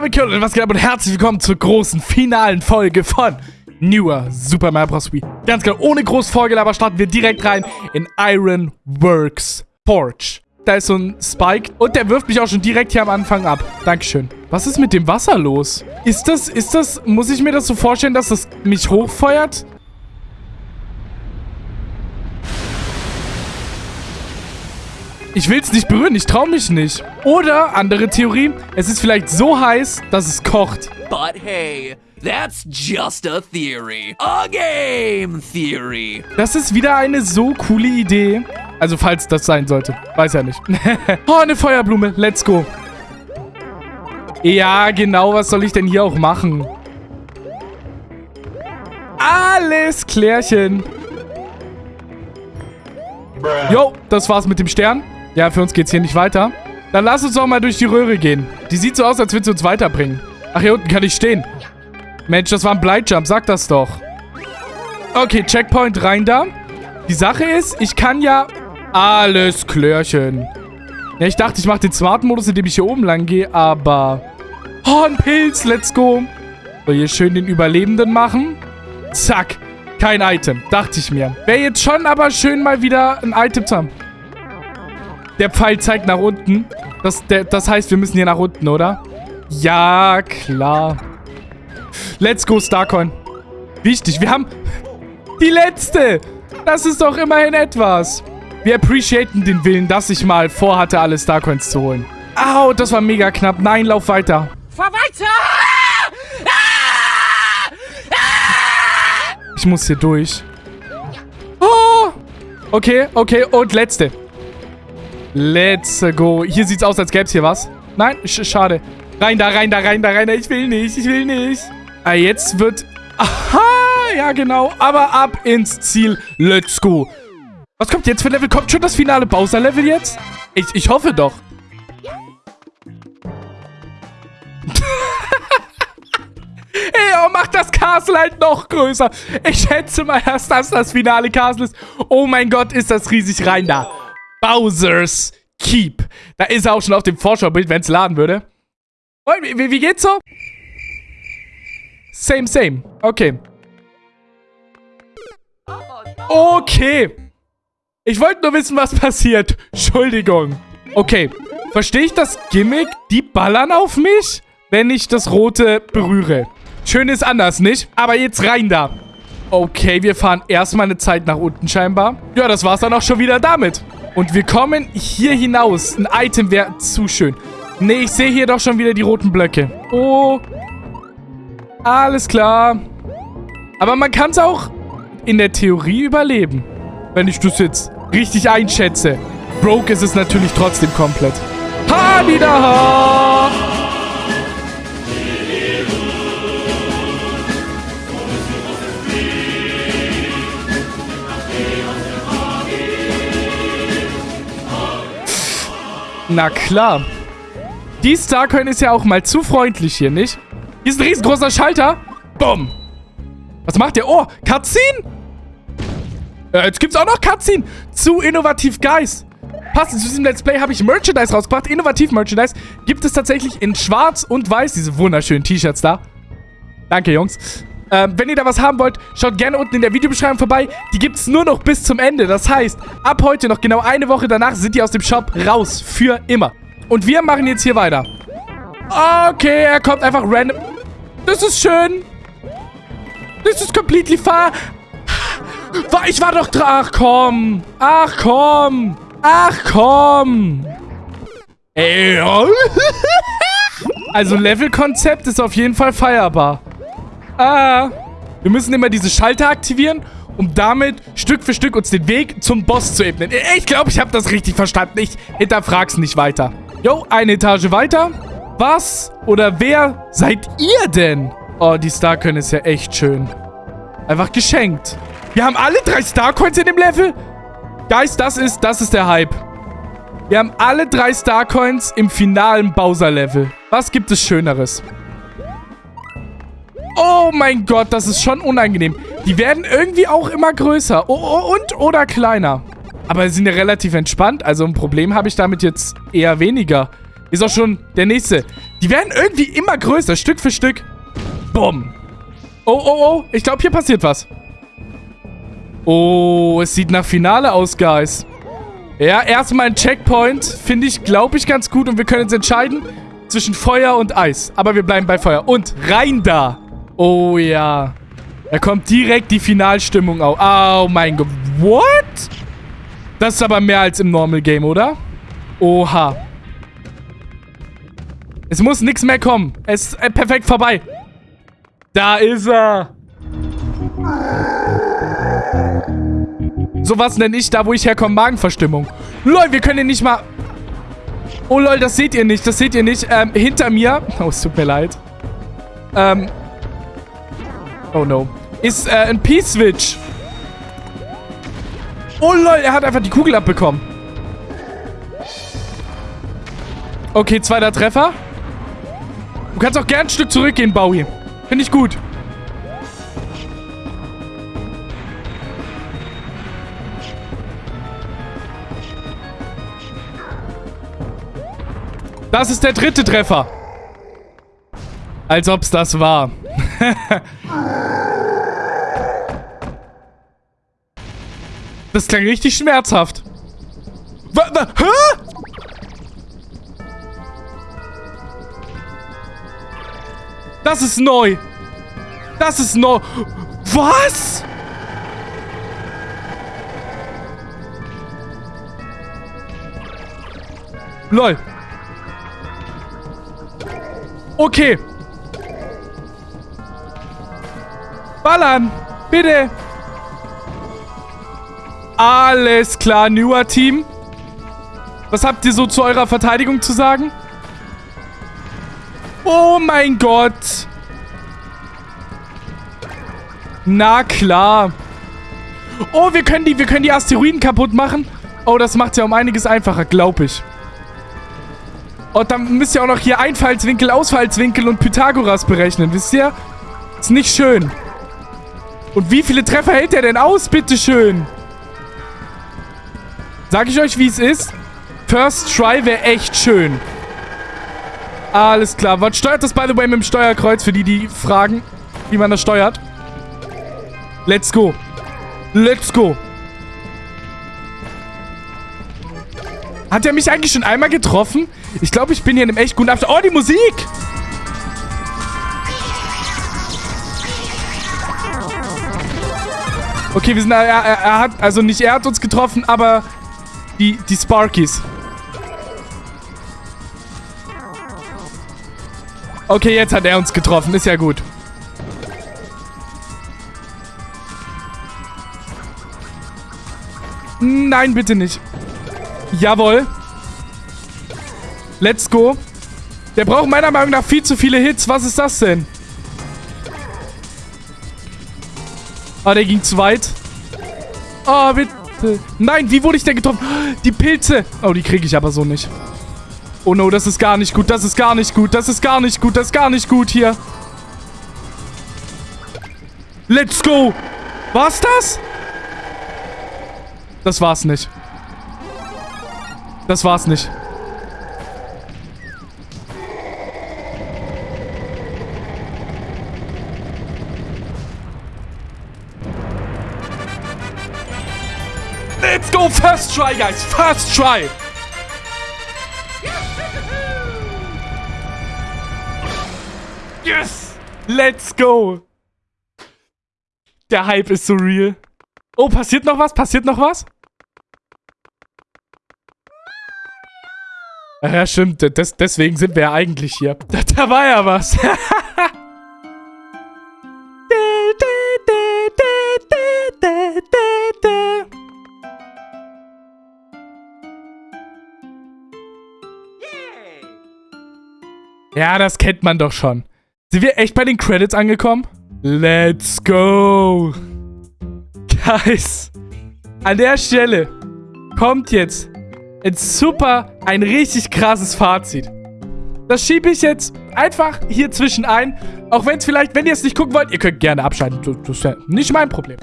damit Köln, was geht ab und herzlich willkommen zur großen finalen Folge von Newer Super Mario Bros. Wii. Ganz genau, ohne groß Vorgelaber starten wir direkt rein in Iron Works Forge. Da ist so ein Spike und der wirft mich auch schon direkt hier am Anfang ab. Dankeschön. Was ist mit dem Wasser los? Ist das, ist das, muss ich mir das so vorstellen, dass das mich hochfeuert? Ich will es nicht berühren, ich traue mich nicht. Oder, andere Theorie, es ist vielleicht so heiß, dass es kocht. But hey, that's just a theory. A game theory. Das ist wieder eine so coole Idee. Also, falls das sein sollte. Weiß ja nicht. oh, eine Feuerblume. Let's go. Ja, genau. Was soll ich denn hier auch machen? Alles klärchen. Jo, das war's mit dem Stern. Ja, für uns geht's hier nicht weiter. Dann lass uns doch mal durch die Röhre gehen. Die sieht so aus, als würde sie uns weiterbringen. Ach, hier unten kann ich stehen. Mensch, das war ein Bleijump. Sag das doch. Okay, Checkpoint rein da. Die Sache ist, ich kann ja... Alles Klärchen. Ja, ich dachte, ich mache den Smart-Modus, indem ich hier oben lang gehe, aber... Oh, ein Pilz. Let's go. So, hier schön den Überlebenden machen. Zack. Kein Item. Dachte ich mir. Wäre jetzt schon aber schön, mal wieder ein Item zu haben. Der Pfeil zeigt nach unten. Das, der, das heißt, wir müssen hier nach unten, oder? Ja, klar. Let's go, Starcoin. Wichtig, wir haben die letzte. Das ist doch immerhin etwas. Wir appreciaten den Willen, dass ich mal vorhatte, alle Starcoins zu holen. Au, das war mega knapp. Nein, lauf weiter. Fahr weiter! Ich muss hier durch. Oh. Okay, okay. Und letzte. Let's go. Hier sieht's aus, als gäbe es hier was. Nein, sch schade. Rein da, rein da, rein da, rein da. Ich will nicht, ich will nicht. Ah, jetzt wird... Aha, ja genau. Aber ab ins Ziel. Let's go. Was kommt jetzt für Level? Kommt schon das finale Bowser-Level jetzt? Ich, ich hoffe doch. Ey, oh, macht das Castle halt noch größer. Ich schätze mal, dass das das finale Castle ist. Oh mein Gott, ist das riesig rein da. Bowser's Keep. Da ist er auch schon auf dem Vorschaubild, wenn es laden würde. Und wie, wie geht's so? Same, same. Okay. Okay. Ich wollte nur wissen, was passiert. Entschuldigung. Okay. Verstehe ich das Gimmick? Die ballern auf mich, wenn ich das Rote berühre. Schön ist anders, nicht? Aber jetzt rein da. Okay, wir fahren erstmal eine Zeit nach unten scheinbar. Ja, das war's dann auch schon wieder damit. Und wir kommen hier hinaus. Ein Item wäre zu schön. Nee, ich sehe hier doch schon wieder die roten Blöcke. Oh. Alles klar. Aber man kann es auch in der Theorie überleben. Wenn ich das jetzt richtig einschätze. Broke ist es natürlich trotzdem komplett. Ha, Na klar. Die Starcoin ist ja auch mal zu freundlich hier, nicht? Hier ist ein riesengroßer Schalter. Bumm. Was macht der? Oh, Cutscene? Äh, jetzt gibt's auch noch Cutscene. Zu innovativ Guys. Passend zu diesem Let's Play habe ich Merchandise rausgebracht. Innovativ Merchandise. Gibt es tatsächlich in schwarz und weiß diese wunderschönen T-Shirts da. Danke, Jungs. Ähm, wenn ihr da was haben wollt, schaut gerne unten in der Videobeschreibung vorbei. Die gibt es nur noch bis zum Ende. Das heißt, ab heute noch genau eine Woche danach sind die aus dem Shop raus. Für immer. Und wir machen jetzt hier weiter. Okay, er kommt einfach random. Das ist schön. Das ist completely far. Ich war doch dran. Ach komm. Ach komm. Ach komm. Ey. Also Levelkonzept ist auf jeden Fall feierbar. Ah. Wir müssen immer diese Schalter aktivieren, um damit Stück für Stück uns den Weg zum Boss zu ebnen. Ich glaube, ich habe das richtig verstanden. Ich hinterfrag's nicht weiter. Jo, eine Etage weiter. Was oder wer seid ihr denn? Oh, die Starcoin ist ja echt schön. Einfach geschenkt. Wir haben alle drei Starcoins in dem Level? Guys, das ist, das ist der Hype. Wir haben alle drei Starcoins im finalen Bowser-Level. Was gibt es Schöneres? Oh mein Gott, das ist schon unangenehm. Die werden irgendwie auch immer größer. Oh, oh, und oder kleiner. Aber sie sind ja relativ entspannt. Also ein Problem habe ich damit jetzt eher weniger. Ist auch schon der nächste. Die werden irgendwie immer größer, Stück für Stück. Bumm. Oh, oh, oh. Ich glaube, hier passiert was. Oh, es sieht nach Finale aus, Guys. Ja, erstmal ein Checkpoint. Finde ich, glaube ich, ganz gut. Und wir können uns entscheiden zwischen Feuer und Eis. Aber wir bleiben bei Feuer. Und rein da. Oh ja. Da kommt direkt die Finalstimmung auf. Oh mein Gott. What? Das ist aber mehr als im Normal Game, oder? Oha. Es muss nichts mehr kommen. Es ist äh, perfekt vorbei. Da ist er. So was nenne ich da, wo ich herkomme, Magenverstimmung. Lol, wir können ihn nicht mal... Oh lol, das seht ihr nicht, das seht ihr nicht. Ähm, hinter mir... Oh, es tut mir leid. Ähm... Oh no. Ist äh, ein P-Switch. Oh lol, er hat einfach die Kugel abbekommen. Okay, zweiter Treffer. Du kannst auch gern ein Stück zurückgehen, Bowie. Finde ich gut. Das ist der dritte Treffer. Als ob es das war. das klang richtig schmerzhaft. W hä? Das ist neu. Das ist neu. Was? Lol. Okay. Ballern. Bitte. Alles klar, newer Team. Was habt ihr so zu eurer Verteidigung zu sagen? Oh mein Gott. Na klar. Oh, wir können die, wir können die Asteroiden kaputt machen. Oh, das macht ja um einiges einfacher, glaube ich. Und oh, dann müsst ihr auch noch hier Einfallswinkel, Ausfallswinkel und Pythagoras berechnen, wisst ihr? Ist nicht schön. Und wie viele Treffer hält der denn aus, bitteschön? Sag ich euch, wie es ist? First Try wäre echt schön. Alles klar. Was steuert das, by the way, mit dem Steuerkreuz? Für die, die fragen, wie man das steuert. Let's go. Let's go. Hat er mich eigentlich schon einmal getroffen? Ich glaube, ich bin hier in einem echt guten Abstand. Oh, die Musik! Okay, wir sind... Er, er, er, hat... Also nicht er hat uns getroffen, aber die, die Sparkies. Okay, jetzt hat er uns getroffen. Ist ja gut. Nein, bitte nicht. Jawohl. Let's go. Der braucht meiner Meinung nach viel zu viele Hits. Was ist das denn? Ah, der ging zu weit. Oh, bitte. Nein, wie wurde ich denn getroffen? Die Pilze. Oh, die kriege ich aber so nicht. Oh no, das ist gar nicht gut. Das ist gar nicht gut. Das ist gar nicht gut. Das ist gar nicht gut hier. Let's go. War's das? Das war's nicht. Das war's nicht. Let's go! First try, guys! First try! Yes! Let's go! Der Hype ist so real. Oh, passiert noch was? Passiert noch was? Ja, stimmt. Des, deswegen sind wir ja eigentlich hier. Da, da war ja was. Ja, das kennt man doch schon. Sind wir echt bei den Credits angekommen? Let's go. Guys, an der Stelle kommt jetzt ein super, ein richtig krasses Fazit. Das schiebe ich jetzt einfach hier zwischen ein. Auch wenn es vielleicht, wenn ihr es nicht gucken wollt, ihr könnt gerne abschalten. Das ist ja nicht mein Problem.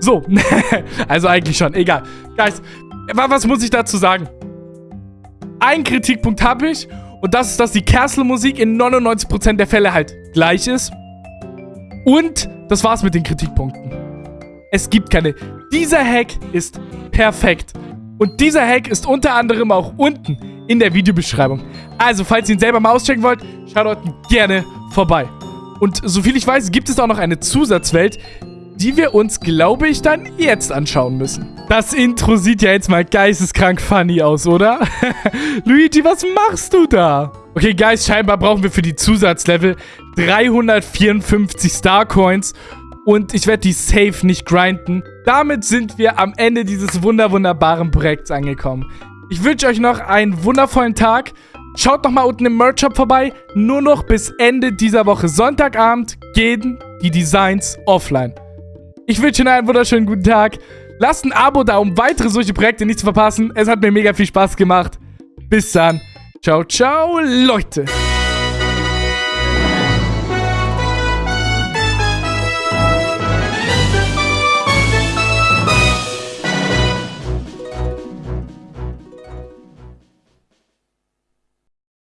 So, also eigentlich schon, egal. Guys, was muss ich dazu sagen? Ein Kritikpunkt habe ich Und das ist, dass die Castle-Musik in 99% der Fälle halt gleich ist. Und das war's mit den Kritikpunkten. Es gibt keine. Dieser Hack ist perfekt. Und dieser Hack ist unter anderem auch unten in der Videobeschreibung. Also, falls ihr ihn selber mal auschecken wollt, schaut dort gerne vorbei. Und soviel ich weiß, gibt es auch noch eine Zusatzwelt, die wir uns, glaube ich, dann jetzt anschauen müssen. Das Intro sieht ja jetzt mal geisteskrank funny aus, oder? Luigi, was machst du da? Okay, Guys, scheinbar brauchen wir für die Zusatzlevel 354 Starcoins und ich werde die safe nicht grinden. Damit sind wir am Ende dieses wunder wunderbaren Projekts angekommen. Ich wünsche euch noch einen wundervollen Tag. Schaut noch mal unten im Merch-Shop vorbei. Nur noch bis Ende dieser Woche Sonntagabend gehen die Designs offline. Ich wünsche Ihnen einen wunderschönen guten Tag. Lasst ein Abo da, um weitere solche Projekte nicht zu verpassen. Es hat mir mega viel Spaß gemacht. Bis dann. Ciao, ciao, Leute.